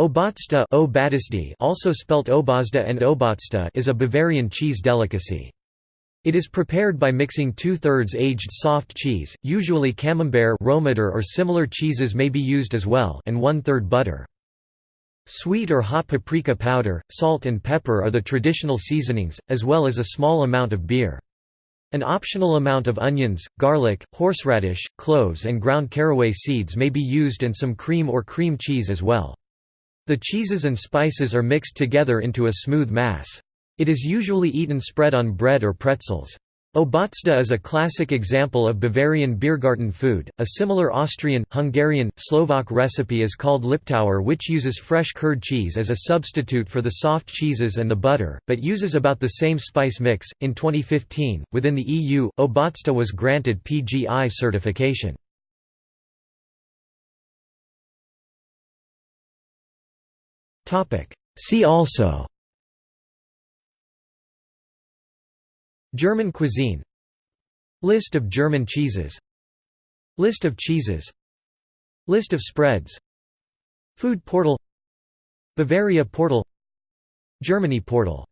Obatzda also spelt Obazda and Obatzter is a Bavarian cheese delicacy. It is prepared by mixing two-thirds aged soft cheese, usually camembert or similar cheeses may be used as well and one-third butter. Sweet or hot paprika powder, salt and pepper are the traditional seasonings, as well as a small amount of beer. An optional amount of onions, garlic, horseradish, cloves and ground caraway seeds may be used and some cream or cream cheese as well. The cheeses and spices are mixed together into a smooth mass. It is usually eaten spread on bread or pretzels. Obatzda is a classic example of Bavarian Biergarten food. A similar Austrian, Hungarian, Slovak recipe is called Liptauer, which uses fresh curd cheese as a substitute for the soft cheeses and the butter, but uses about the same spice mix. In 2015, within the EU, Obatzda was granted PGI certification. See also. German cuisine. List of German cheeses. List of cheeses. List of spreads. Food portal. Bavaria portal. Germany portal